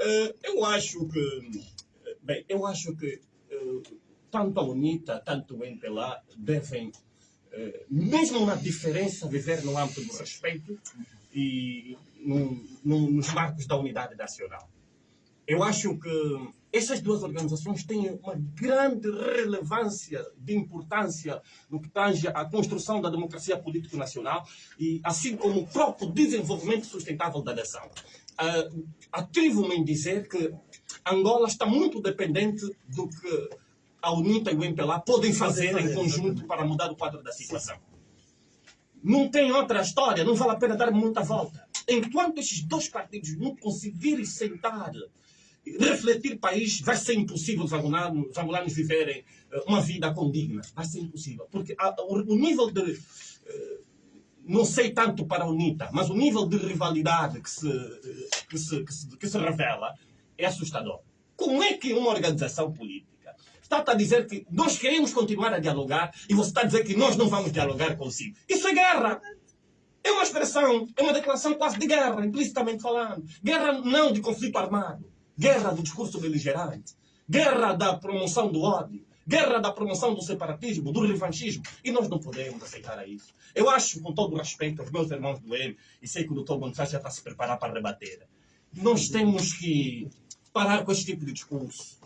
Uh, eu acho que, bem, eu acho que uh, tanto a UNITA, tanto o MPLA devem, uh, mesmo na diferença, viver no âmbito do respeito e no, no, nos marcos da unidade nacional. Eu acho que essas duas organizações têm uma grande relevância de importância no que tange à construção da democracia política nacional e assim como o próprio desenvolvimento sustentável da nação. Uh, Atrevo-me em dizer que Angola está muito dependente do que a UNITA e o MPLA podem fazer em conjunto para mudar o quadro da situação. Não tem outra história, não vale a pena dar muita volta. Enquanto esses dois partidos não conseguirem sentar refletir país vai ser impossível os angolanos, os angolanos viverem eh, uma vida condigna. Vai ser impossível. Porque a, o, o, nível de. Uh, não sei tanto para a UNITA, mas o nível de rivalidade que se, que se, que se, que se revela é assustador. Como é que uma organização política está a dizer que nós queremos continuar a dialogar e você está a dizer que nós não vamos dialogar consigo? Isso é guerra! É uma expressão, é uma declaração quase de guerra, implicitamente falando. Guerra não de conflito armado guerra do discurso beligerante, guerra da promoção do ódio, guerra da promoção do separatismo, do revanchismo. E nós não podemos aceitar isso. Eu acho, com todo o respeito aos meus irmãos do M, e sei que o doutor Gonçalves já está a se preparar para rebater, nós temos que parar com esse tipo de discurso.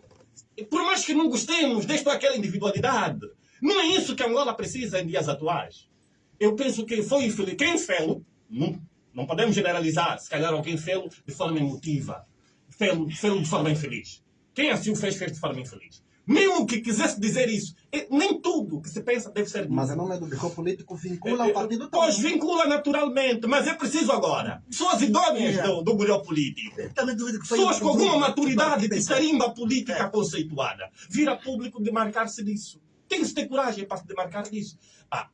E por mais que não gostemos desta aquela individualidade, não é isso que Angola precisa em dias atuais. Eu penso que foi infeliz. Quem fez, não, não podemos generalizar, se calhar alguém fez de forma emotiva fez-lo de forma infeliz. Quem assim o fez, fez de forma infeliz. Mesmo que quisesse dizer isso, nem tudo que se pensa deve ser dito. Mas a nome do bico político vincula ao é, partido Pois, também. vincula naturalmente, mas é preciso agora. Pessoas idôneas é. do, do bolhão político. Pessoas com alguma maturidade de tarimba política é. conceituada. Vir a público demarcar-se disso. Tem-se ter coragem para se demarcar disso. Ah,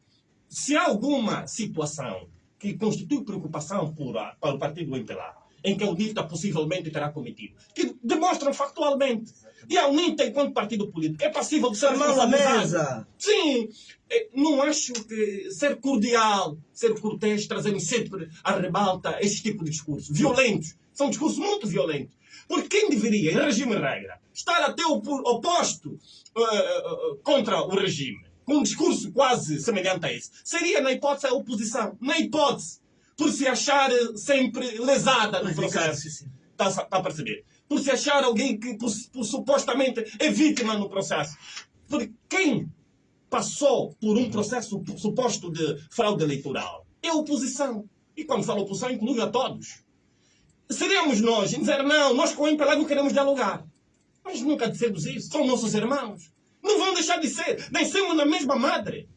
se há alguma situação que constitui preocupação por, para o partido MPLA, em que a UNITA possivelmente terá cometido, que demonstram factualmente. E a UNITA, enquanto partido político, é passível de ser responsabilizada. Sim, é, não acho que ser cordial, ser cortês, trazendo sempre à rebalta esse tipo de discursos violentos. São discursos muito violentos. Porque quem deveria, em regime regra, estar até o oposto uh, uh, contra o regime, com um discurso quase semelhante a esse, seria, na hipótese, a oposição. Na hipótese por se achar eh, sempre lesada no processo. Está tá a perceber? Por se achar alguém que por, por, supostamente é vítima no processo. Porque quem passou por um processo suposto de fraude eleitoral é a oposição. E quando falo oposição, inclui a todos. Seríamos nós em dizer, não, nós com o MPLA não queremos dialogar. Mas nunca dissemos isso. São nossos irmãos. Não vão deixar de ser. Nascemos na mesma madre.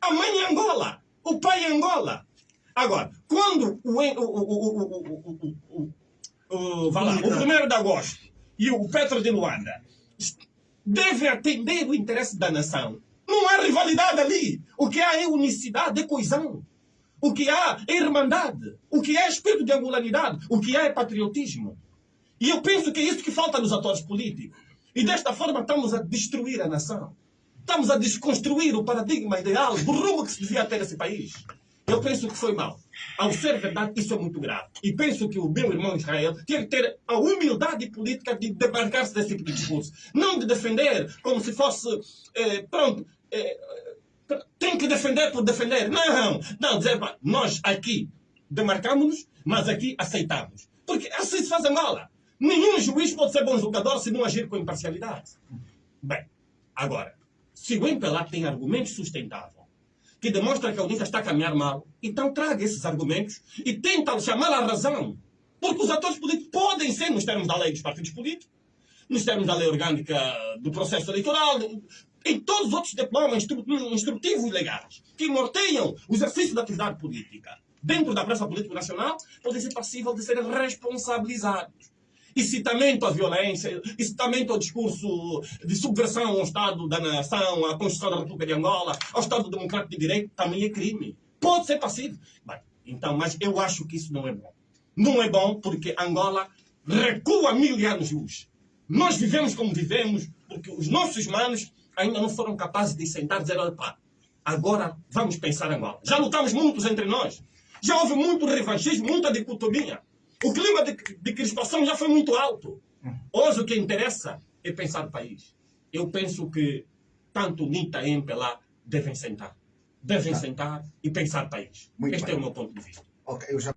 A mãe é Angola. O pai é Angola. Agora, quando o, o, lá, o primeiro de agosto e o Petro de Luanda devem atender o interesse da nação, não há rivalidade ali. O que há é unicidade, é coesão. O que há é irmandade. O que há é espírito de angolanidade. O que há é patriotismo. E eu penso que é isso que falta nos atores políticos. E desta forma estamos a destruir a nação. Estamos a desconstruir o paradigma ideal do rumo que se devia ter esse país. Eu penso que foi mal. Ao ser verdade, isso é muito grave. E penso que o meu irmão Israel tem que ter a humildade política de demarcar-se desse tipo de discurso. Não de defender como se fosse. Eh, pronto. Eh, tem que defender por defender. Não! Não, dizer, nós aqui demarcamos-nos, mas aqui aceitamos. Porque assim se faz Angola. Nenhum juiz pode ser bom jogador se não agir com imparcialidade. Bem, agora, se o MPLA tem argumentos sustentáveis que demonstra que a UNITA está a caminhar mal, então traga esses argumentos e tenta chamar à razão. Porque os atores políticos podem ser, nos termos da lei dos partidos políticos, nos termos da lei orgânica do processo eleitoral, em todos os outros diplomas instrutivos legais que norteiam o exercício da atividade política dentro da praça política nacional, podem ser passíveis de serem responsabilizados incitamento à violência, incitamento ao discurso de subversão ao Estado da nação, à Constituição da República de Angola, ao Estado Democrático de Direito, também é crime. Pode ser passivo. Bem, então, mas eu acho que isso não é bom. Não é bom porque Angola recua mil anos luz. Nós vivemos como vivemos porque os nossos manos ainda não foram capazes de sentar e dizer, olha agora vamos pensar Angola. Já lutamos muitos entre nós. Já houve muito revanchismo, muita dicotomia. O clima de, de crispação já foi muito alto. Hoje o que interessa é pensar o país. Eu penso que tanto Nita e MPLA devem sentar. Devem Tá. sentar e pensar o país. Muito este bem. é o meu ponto de vista. Ok, eu já